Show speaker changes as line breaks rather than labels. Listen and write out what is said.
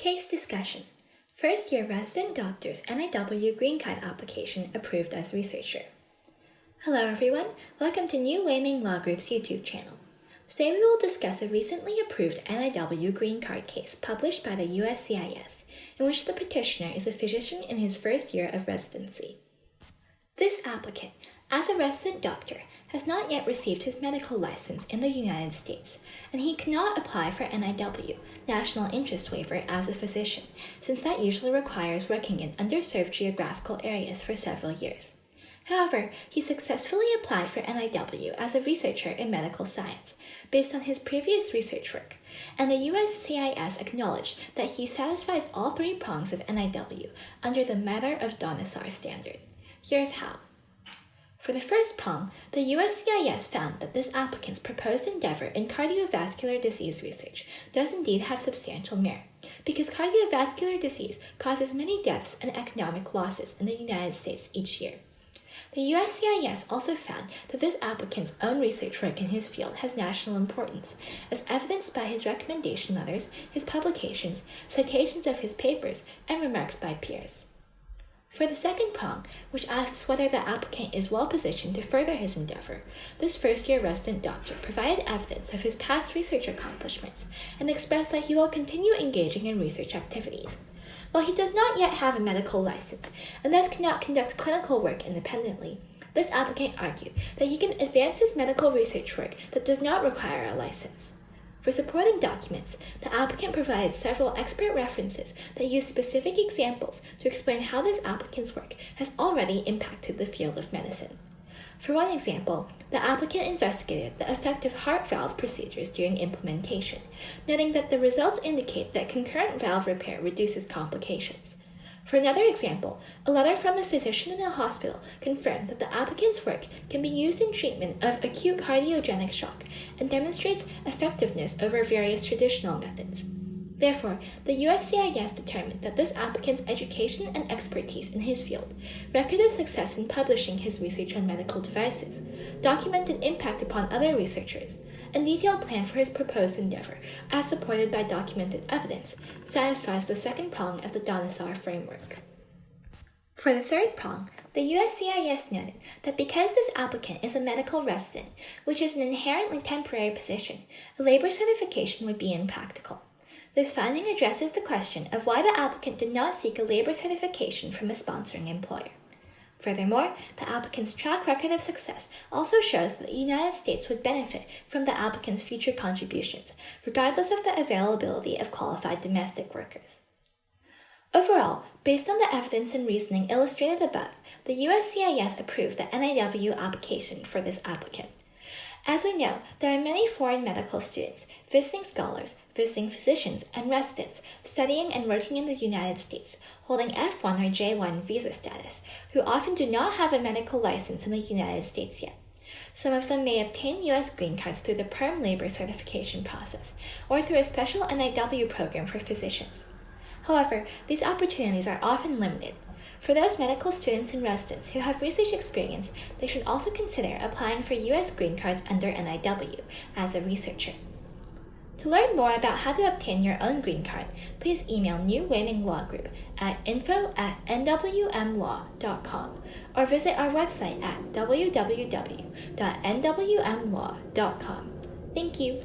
Case discussion. First year resident doctor's NIW green card application approved as researcher. Hello everyone, welcome to New Weiming Law Group's YouTube channel. Today we will discuss a recently approved NIW green card case published by the USCIS, in which the petitioner is a physician in his first year of residency. This applicant, as a resident doctor, has not yet received his medical license in the United States, and he cannot apply for NIW, National Interest Waiver, as a physician, since that usually requires working in underserved geographical areas for several years. However, he successfully applied for NIW as a researcher in medical science, based on his previous research work, and the USCIS acknowledged that he satisfies all three prongs of NIW under the Matter of Dhanasar standard. Here's how. For the first prong, the USCIS found that this applicant's proposed endeavor in cardiovascular disease research does indeed have substantial merit, because cardiovascular disease causes many deaths and economic losses in the United States each year. The USCIS also found that this applicant's own research work in his field has national importance, as evidenced by his recommendation letters, his publications, citations of his papers, and remarks by peers. For the second prong, which asks whether the applicant is well positioned to further his endeavor, this first year resident doctor provided evidence of his past research accomplishments and expressed that he will continue engaging in research activities. While he does not yet have a medical license and thus cannot conduct clinical work independently, this applicant argued that he can advance his medical research work that does not require a license. For supporting documents, the applicant provided several expert references that use specific examples to explain how this applicant's work has already impacted the field of medicine. For one example, the applicant investigated the effect of heart valve procedures during implementation, noting that the results indicate that concurrent valve repair reduces complications. For another example, a letter from a physician in a hospital confirmed that the applicant's work can be used in treatment of acute cardiogenic shock and demonstrates effectiveness over various traditional methods. Therefore, the USCIS determined that this applicant's education and expertise in his field, record of success in publishing his research on medical devices, documented impact upon other researchers, a detailed plan for his proposed endeavor, as supported by documented evidence, satisfies the second prong of the Dhanasar framework. For the third prong, the USCIS noted that because this applicant is a medical resident, which is an inherently temporary position, a labor certification would be impractical. This finding addresses the question of why the applicant did not seek a labor certification from a sponsoring employer. Furthermore, the applicant's track record of success also shows that the United States would benefit from the applicant's future contributions, regardless of the availability of qualified domestic workers. Overall, based on the evidence and reasoning illustrated above, the USCIS approved the NIW application for this applicant. As we know, there are many foreign medical students, visiting scholars, visiting physicians, and residents studying and working in the United States, holding F1 or J1 visa status, who often do not have a medical license in the United States yet. Some of them may obtain U.S. green cards through the Perm Labor certification process or through a special NIW program for physicians. However, these opportunities are often limited, for those medical students and residents who have research experience, they should also consider applying for U.S. green cards under NIW as a researcher. To learn more about how to obtain your own green card, please email New Weiming Law Group at info at nwmlaw.com or visit our website at www.nwmlaw.com. Thank you.